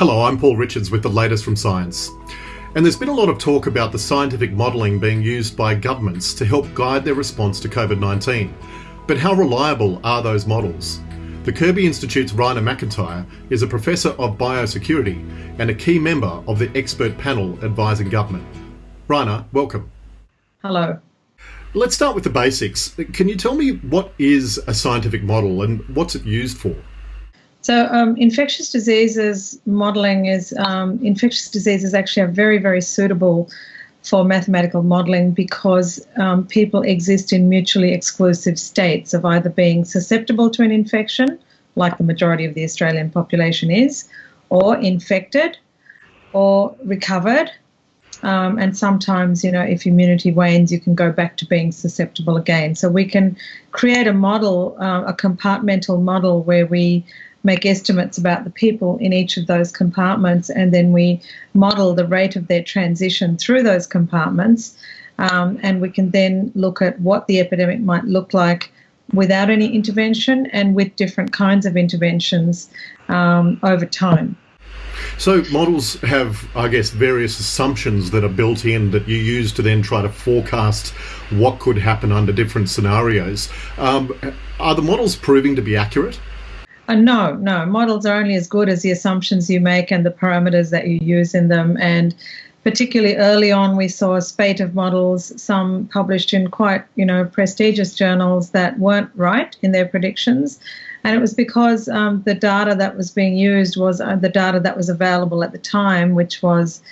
Hello, I'm Paul Richards with the latest from science. And there's been a lot of talk about the scientific modelling being used by governments to help guide their response to COVID 19. But how reliable are those models? The Kirby Institute's Raina MacIntyre is a professor of biosecurity and a key member of the expert panel advising government. Raina, welcome. Hello. Let's start with the basics. Can you tell me what is a scientific model and what's it used for? So, um, infectious diseases modeling is um, infectious diseases actually are very, very suitable for mathematical modeling because um, people exist in mutually exclusive states of either being susceptible to an infection, like the majority of the Australian population is, or infected, or recovered, um, and sometimes, you know, if immunity wanes, you can go back to being susceptible again. So we can create a model, uh, a compartmental model where we make estimates about the people in each of those compartments and then we model the rate of their transition through those compartments. Um, and we can then look at what the epidemic might look like without any intervention and with different kinds of interventions um, over time. So models have, I guess, various assumptions that are built in that you use to then try to forecast what could happen under different scenarios. Um, are the models proving to be accurate? Uh, no, no. Models are only as good as the assumptions you make and the parameters that you use in them. And particularly early on, we saw a spate of models, some published in quite, you know, prestigious journals that weren't right in their predictions. And it was because um, the data that was being used was uh, the data that was available at the time, which was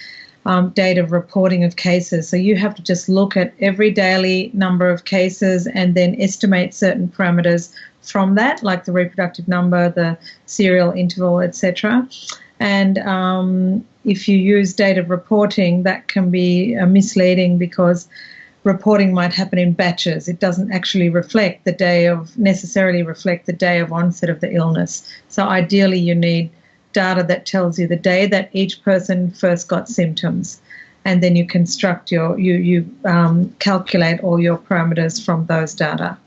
um, data of reporting of cases. So you have to just look at every daily number of cases and then estimate certain parameters from that, like the reproductive number, the serial interval, etc. And um, if you use data reporting, that can be uh, misleading because reporting might happen in batches. It doesn't actually reflect the day of, necessarily reflect the day of onset of the illness. So ideally, you need data that tells you the day that each person first got symptoms. And then you construct your, you, you um, calculate all your parameters from those data.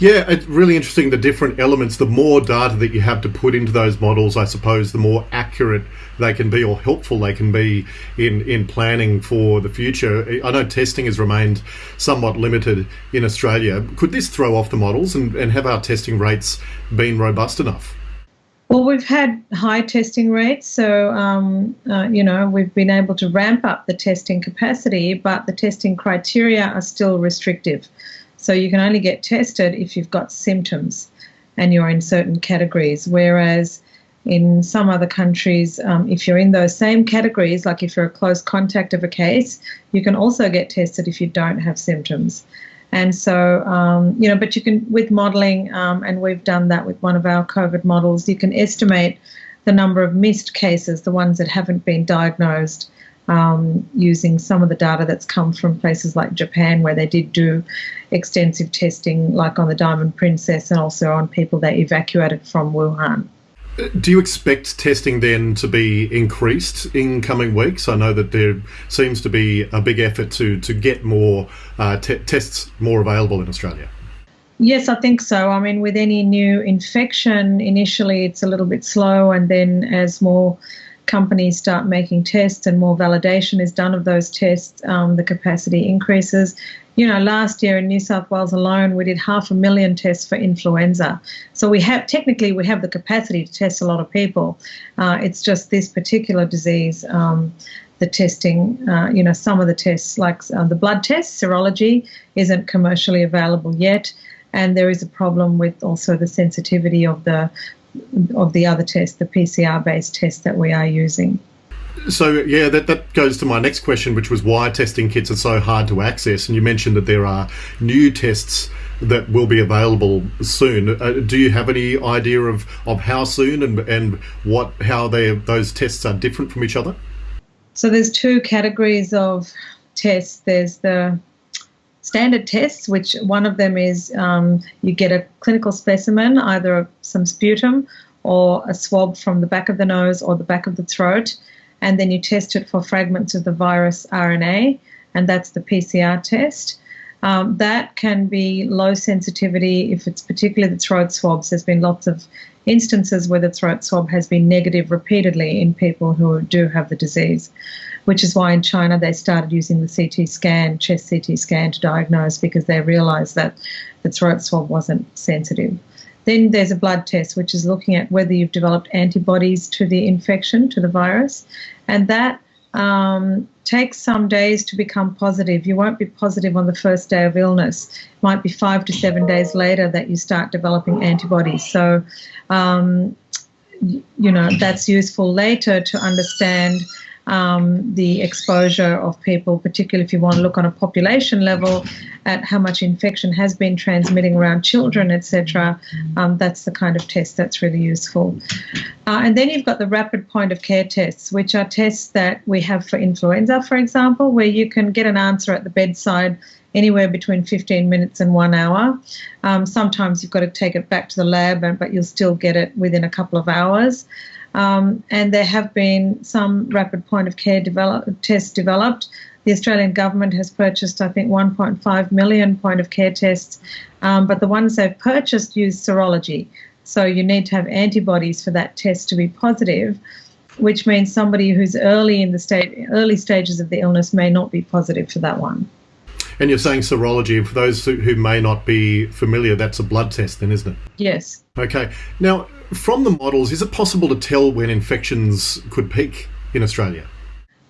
Yeah, it's really interesting the different elements. The more data that you have to put into those models, I suppose, the more accurate they can be or helpful they can be in, in planning for the future. I know testing has remained somewhat limited in Australia. Could this throw off the models and, and have our testing rates been robust enough? Well, we've had high testing rates, so um, uh, you know we've been able to ramp up the testing capacity, but the testing criteria are still restrictive. So you can only get tested if you've got symptoms and you're in certain categories. Whereas in some other countries, um, if you're in those same categories, like if you're a close contact of a case, you can also get tested if you don't have symptoms. And so, um, you know, but you can, with modeling, um, and we've done that with one of our COVID models, you can estimate the number of missed cases, the ones that haven't been diagnosed, um, using some of the data that's come from places like Japan, where they did do extensive testing, like on the Diamond Princess and also on people they evacuated from Wuhan. Do you expect testing then to be increased in coming weeks? I know that there seems to be a big effort to to get more uh, te- tests more available in Australia. Yes, I think so. I mean, with any new infection, initially it's a little bit slow, and then as more companies start making tests and more validation is done of those tests, um, the capacity increases you know, last year in New South Wales alone, we did half a million tests for influenza. So we have technically we have the capacity to test a lot of people. Uh, it's just this particular disease. Um, the testing, uh, you know, some of the tests, like uh, the blood test, serology, isn't commercially available yet, and there is a problem with also the sensitivity of the of the other test, the PCR-based test that we are using. So yeah, that, that goes to my next question, which was why testing kits are so hard to access. And you mentioned that there are new tests that will be available soon. Uh, do you have any idea of, of how soon and and what how they those tests are different from each other? So there's two categories of tests. There's the standard tests, which one of them is um, you get a clinical specimen, either some sputum or a swab from the back of the nose or the back of the throat and then you test it for fragments of the virus RNA, and that's the PCR test. Um, that can be low sensitivity if it's particularly the throat swabs. There's been lots of instances where the throat swab has been negative repeatedly in people who do have the disease, which is why in China they started using the CT scan, chest CT scan to diagnose because they realized that the throat swab wasn't sensitive. Then there's a blood test, which is looking at whether you've developed antibodies to the infection, to the virus, and that um, takes some days to become positive. You won't be positive on the first day of illness. It might be five to seven days later that you start developing antibodies. So, um, you know, that's useful later to understand um, the exposure of people, particularly if you want to look on a population level at how much infection has been transmitting around children, etc. Um, that's the kind of test that's really useful. Uh, and then you've got the rapid point of care tests, which are tests that we have for influenza, for example, where you can get an answer at the bedside anywhere between 15 minutes and one hour. Um, sometimes you've got to take it back to the lab, but you'll still get it within a couple of hours. Um, and there have been some rapid point of care develop, tests developed. The Australian government has purchased, I think, 1.5 million point of care tests, um, but the ones they've purchased use serology. So you need to have antibodies for that test to be positive, which means somebody who's early in the state, early stages of the illness may not be positive for that one. And you're saying serology, for those who may not be familiar, that's a blood test, then, isn't it? Yes. Okay. Now, from the models, is it possible to tell when infections could peak in Australia?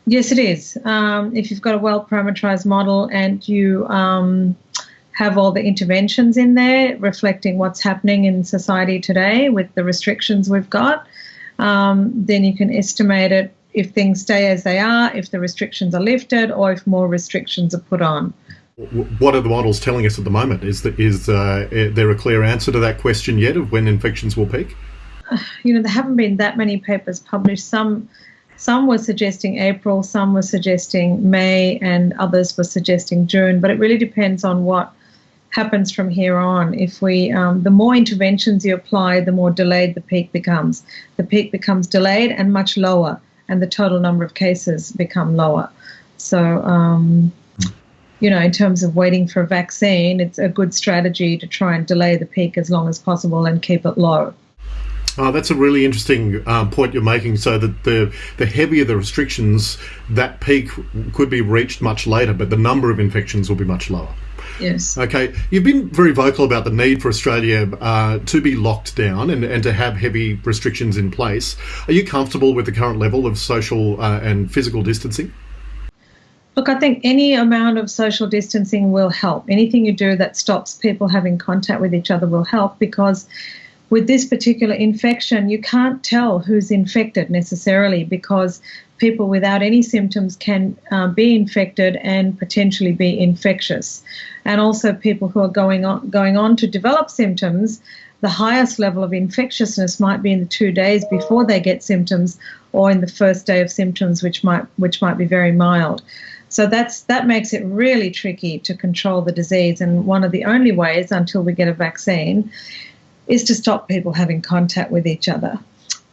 Yes, it is. Um, if you've got a well parameterized model and you um, have all the interventions in there reflecting what's happening in society today with the restrictions we've got, um, then you can estimate it if things stay as they are, if the restrictions are lifted, or if more restrictions are put on. What are the models telling us at the moment? Is, the, is uh, there a clear answer to that question yet of when infections will peak? you know, there haven't been that many papers published. Some some were suggesting April, some were suggesting May, and others were suggesting June. But it really depends on what happens from here on. If we, um, the more interventions you apply, the more delayed the peak becomes. The peak becomes delayed and much lower, and the total number of cases become lower. So, um, you know, in terms of waiting for a vaccine, it's a good strategy to try and delay the peak as long as possible and keep it low. Oh, that's a really interesting um, point you're making. So that the the heavier the restrictions, that peak could be reached much later, but the number of infections will be much lower. Yes. Okay. You've been very vocal about the need for Australia uh, to be locked down and, and to have heavy restrictions in place. Are you comfortable with the current level of social uh, and physical distancing? Look, I think any amount of social distancing will help. Anything you do that stops people having contact with each other will help because with this particular infection, you can't tell who's infected necessarily because people without any symptoms can uh, be infected and potentially be infectious. And also, people who are going on, going on to develop symptoms, the highest level of infectiousness might be in the two days before they get symptoms or in the first day of symptoms, which might, which might be very mild. So that's that makes it really tricky to control the disease. And one of the only ways until we get a vaccine is to stop people having contact with each other.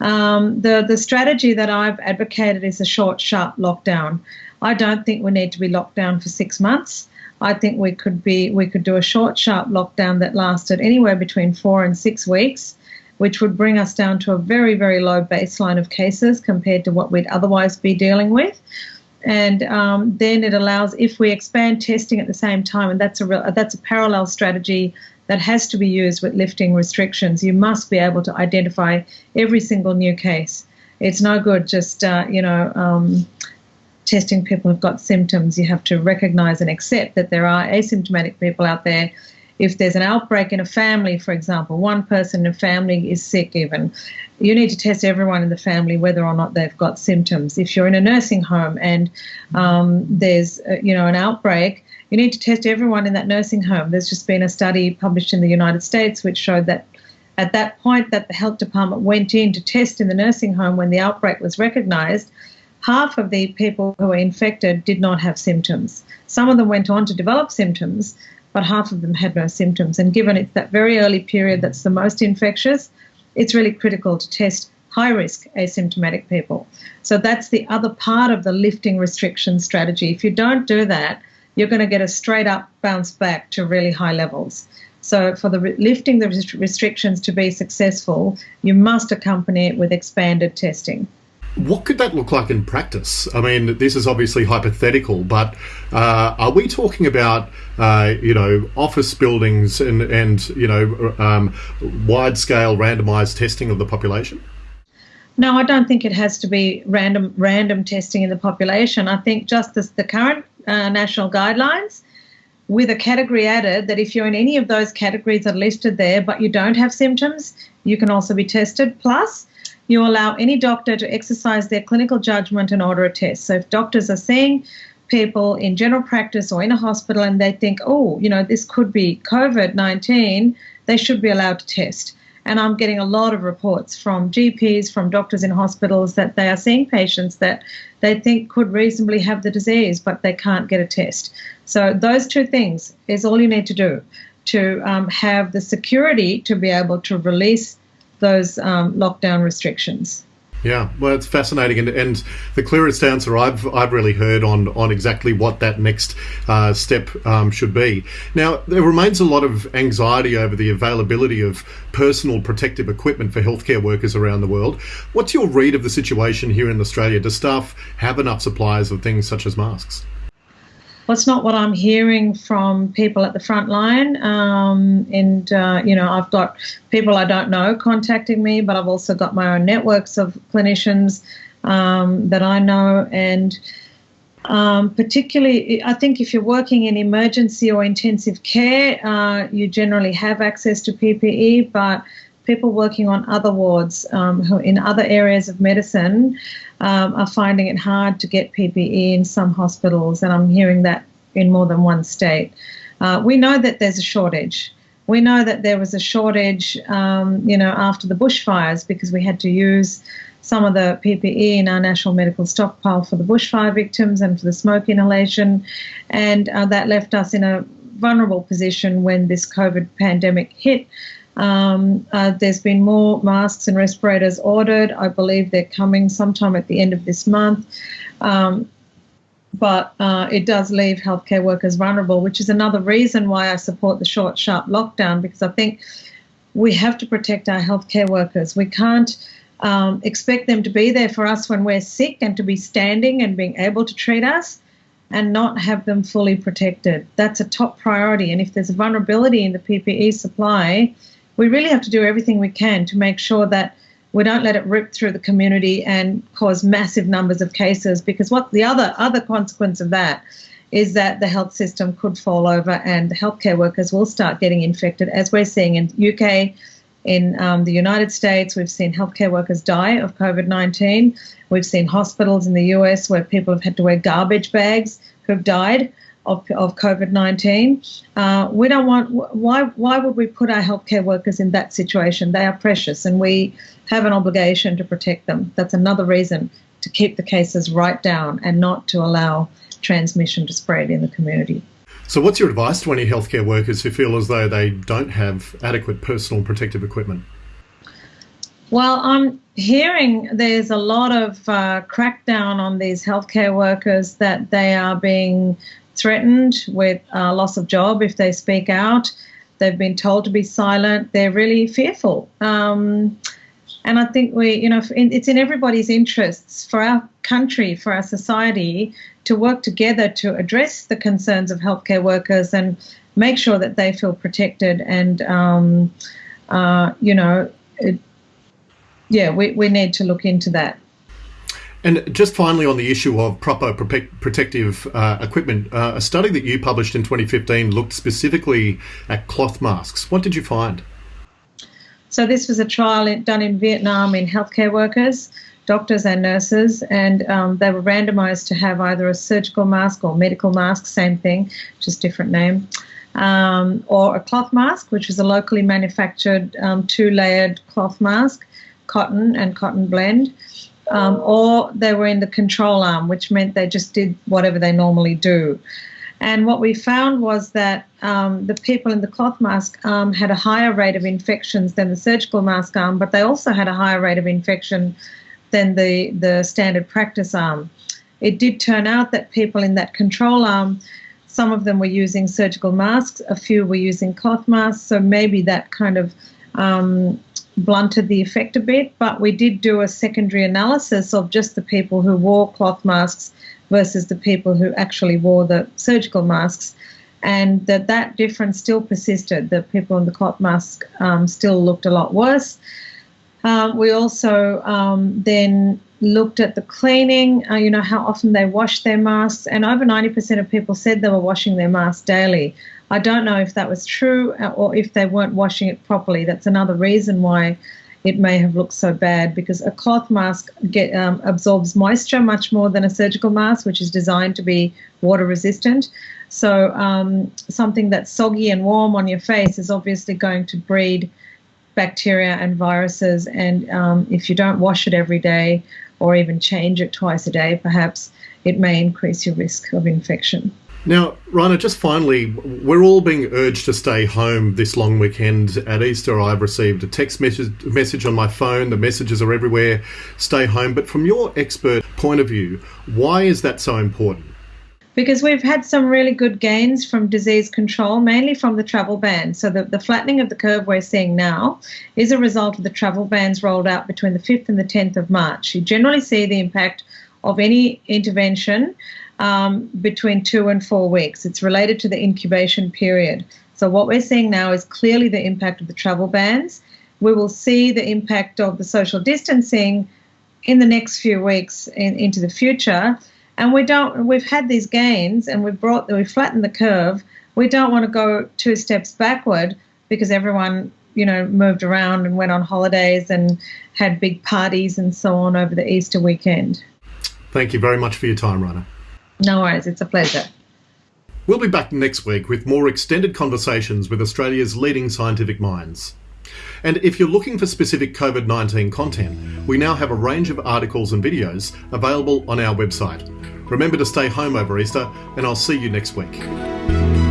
Um, the the strategy that I've advocated is a short, sharp lockdown. I don't think we need to be locked down for six months. I think we could be we could do a short, sharp lockdown that lasted anywhere between four and six weeks, which would bring us down to a very, very low baseline of cases compared to what we'd otherwise be dealing with. And um, then it allows, if we expand testing at the same time, and that's a real, that's a parallel strategy that has to be used with lifting restrictions. You must be able to identify every single new case. It's no good just, uh, you know, um, testing people who've got symptoms. You have to recognize and accept that there are asymptomatic people out there. If there's an outbreak in a family, for example, one person in a family is sick, even, you need to test everyone in the family whether or not they've got symptoms. If you're in a nursing home and um, there's, uh, you know, an outbreak, you need to test everyone in that nursing home. There's just been a study published in the United States which showed that at that point that the health department went in to test in the nursing home when the outbreak was recognized, half of the people who were infected did not have symptoms. Some of them went on to develop symptoms, but half of them had no symptoms. And given it's that very early period that's the most infectious, it's really critical to test high risk asymptomatic people. So that's the other part of the lifting restriction strategy. If you don't do that, you're going to get a straight up bounce back to really high levels. So, for the lifting the restrictions to be successful, you must accompany it with expanded testing. What could that look like in practice? I mean, this is obviously hypothetical, but uh, are we talking about, uh, you know, office buildings and, and you know, um, wide scale randomized testing of the population? No, I don't think it has to be random random testing in the population. I think just the current uh, national guidelines, with a category added that if you're in any of those categories that are listed there, but you don't have symptoms, you can also be tested. Plus, you allow any doctor to exercise their clinical judgment and order a test. So if doctors are seeing people in general practice or in a hospital and they think, oh, you know, this could be COVID 19, they should be allowed to test. And I'm getting a lot of reports from GPs, from doctors in hospitals that they are seeing patients that they think could reasonably have the disease, but they can't get a test. So, those two things is all you need to do to um, have the security to be able to release those um, lockdown restrictions. Yeah, well, it's fascinating, and, and the clearest answer I've I've really heard on on exactly what that next uh, step um, should be. Now, there remains a lot of anxiety over the availability of personal protective equipment for healthcare workers around the world. What's your read of the situation here in Australia? Do staff have enough supplies of things such as masks? It's not what I'm hearing from people at the front line. Um, and, uh, you know, I've got people I don't know contacting me, but I've also got my own networks of clinicians um, that I know. And um, particularly, I think if you're working in emergency or intensive care, uh, you generally have access to PPE, but people working on other wards um, who in other areas of medicine um, are finding it hard to get PPE in some hospitals, and I'm hearing that in more than one state. Uh, we know that there's a shortage. We know that there was a shortage, um, you know, after the bushfires because we had to use some of the PPE in our national medical stockpile for the bushfire victims and for the smoke inhalation, and uh, that left us in a vulnerable position when this COVID pandemic hit. Um, uh, there's been more masks and respirators ordered. I believe they're coming sometime at the end of this month. Um, but uh, it does leave healthcare workers vulnerable, which is another reason why I support the short, sharp lockdown, because I think we have to protect our healthcare workers. We can't um, expect them to be there for us when we're sick and to be standing and being able to treat us and not have them fully protected. That's a top priority. And if there's a vulnerability in the PPE supply, we really have to do everything we can to make sure that we don't let it rip through the community and cause massive numbers of cases because what the other other consequence of that is that the health system could fall over and healthcare workers will start getting infected as we're seeing in UK in um, the United States, we've seen healthcare workers die of COVID 19. We've seen hospitals in the US where people have had to wear garbage bags who've died of, of COVID 19. Uh, we don't want, why, why would we put our healthcare workers in that situation? They are precious and we have an obligation to protect them. That's another reason to keep the cases right down and not to allow transmission to spread in the community. So, what's your advice to any healthcare workers who feel as though they don't have adequate personal protective equipment? Well, I'm hearing there's a lot of uh, crackdown on these healthcare workers that they are being threatened with uh, loss of job if they speak out. They've been told to be silent. They're really fearful. Um, and I think we, you know, it's in everybody's interests for our country, for our society, to work together to address the concerns of healthcare workers and make sure that they feel protected. And, um, uh, you know, it, yeah, we, we need to look into that. And just finally, on the issue of proper protective uh, equipment, uh, a study that you published in 2015 looked specifically at cloth masks. What did you find? So, this was a trial done in Vietnam in healthcare workers, doctors, and nurses, and um, they were randomized to have either a surgical mask or medical mask, same thing, just different name. Um, or a cloth mask, which was a locally manufactured um, two layered cloth mask, cotton and cotton blend um, or they were in the control arm, which meant they just did whatever they normally do. And what we found was that um, the people in the cloth mask arm had a higher rate of infections than the surgical mask arm, but they also had a higher rate of infection than the, the standard practice arm. It did turn out that people in that control arm Some of them were using surgical masks, a few were using cloth masks, so maybe that kind of um, blunted the effect a bit. But we did do a secondary analysis of just the people who wore cloth masks versus the people who actually wore the surgical masks. And that that difference still persisted. The people in the cloth mask um, still looked a lot worse. Um, we also um, then looked at the cleaning, uh, you know, how often they wash their masks, and over 90% of people said they were washing their masks daily. I don't know if that was true uh, or if they weren't washing it properly. That's another reason why it may have looked so bad because a cloth mask get, um, absorbs moisture much more than a surgical mask, which is designed to be water resistant. So, um, something that's soggy and warm on your face is obviously going to breed bacteria and viruses. And um, if you don't wash it every day or even change it twice a day, perhaps it may increase your risk of infection. Now, Rana, just finally, we're all being urged to stay home this long weekend. At Easter, I've received a text message, message on my phone. The messages are everywhere stay home. But from your expert point of view, why is that so important? because we've had some really good gains from disease control, mainly from the travel ban. So the, the flattening of the curve we're seeing now is a result of the travel bans rolled out between the 5th and the 10th of March. You generally see the impact of any intervention um, between two and four weeks. It's related to the incubation period. So what we're seeing now is clearly the impact of the travel bans. We will see the impact of the social distancing in the next few weeks in, into the future and we don't we've had these gains and we've brought we've flattened the curve we don't want to go two steps backward because everyone you know moved around and went on holidays and had big parties and so on over the easter weekend thank you very much for your time rana no worries it's a pleasure we'll be back next week with more extended conversations with australia's leading scientific minds and if you're looking for specific COVID 19 content, we now have a range of articles and videos available on our website. Remember to stay home over Easter, and I'll see you next week.